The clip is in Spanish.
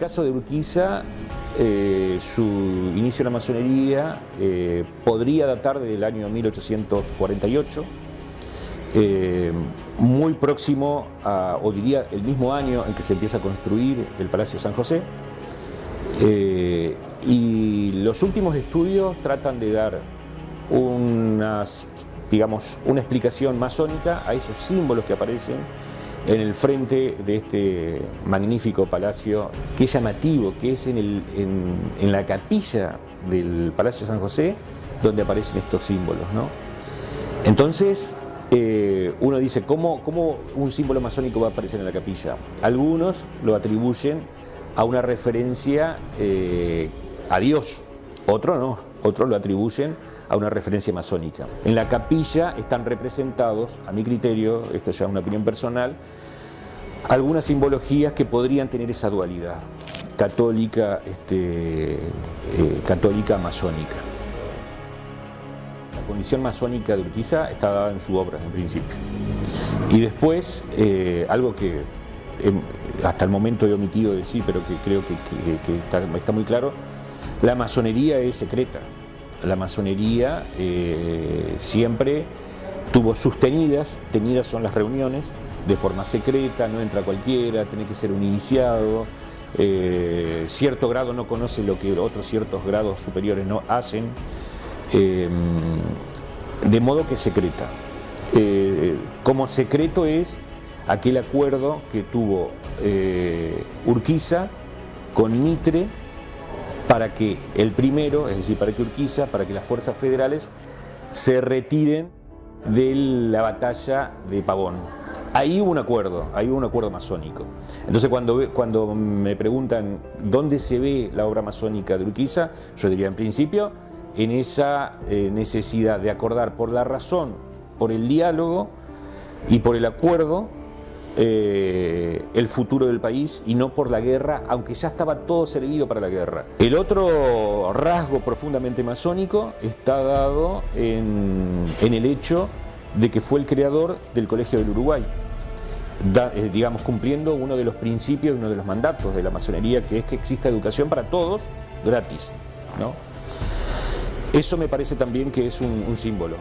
caso de Urquiza, eh, su inicio en la masonería eh, podría datar del año 1848, eh, muy próximo a, o diría el mismo año en que se empieza a construir el Palacio San José. y los últimos estudios tratan de dar unas, digamos, una explicación masónica a esos símbolos que aparecen en el frente de este magnífico palacio, que es llamativo, que es en, el, en, la capilla del Palacio San José, donde aparecen estos símbolos. ¿no? Entonces, eh, uno dice, ¿cómo, ¿cómo un símbolo masónico va a aparecer en la capilla? Algunos lo atribuyen a una referencia eh, a Dios, otros no, otros lo atribuyen a una referencia masónica. En la capilla están representados, a mi criterio, esto ya es una opinión personal, algunas simbologías que podrían tener esa dualidad, católica, este, eh, católica masónica. La condición masónica de Urquiza está dada en su obra, en principio. Y después, eh, algo que hasta el momento he omitido decir, pero que creo que, está muy claro, la masonería es secreta la masonería eh, siempre tuvo sostenidas, tenidas son las reuniones, de forma secreta, no entra cualquiera, tiene que ser un iniciado, eh, cierto grado no conoce lo que otros ciertos grados superiores no hacen, eh, de modo que secreta. como secreto es aquel acuerdo que tuvo Urquiza con Mitre para que el primero, es decir, para que Urquiza, para que las fuerzas federales se retiren de la batalla de Pavón. Ahí hubo un acuerdo, ahí hubo un acuerdo masónico. Entonces cuando, cuando me preguntan dónde se ve la obra masónica de Urquiza, yo diría en principio en esa eh, necesidad de acordar por la razón, por el diálogo y por el acuerdo eh, el futuro del país y no por la guerra, aunque ya estaba todo servido para la guerra. El otro rasgo profundamente masónico está dado en, el hecho de que fue el creador del Colegio del Uruguay, eh, digamos cumpliendo uno de los principios, uno de los mandatos de la masonería, que es que exista educación para todos gratis. ¿no? Eso me parece también que es un símbolo.